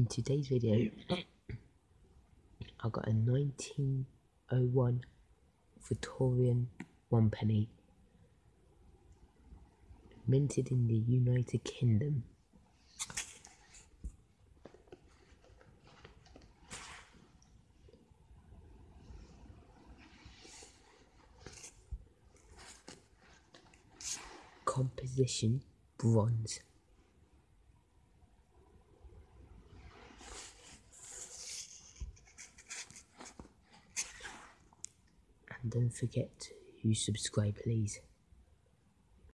In today's video, I've got a 1901 Victorian one penny minted in the United Kingdom. Composition bronze. And don't forget to subscribe please.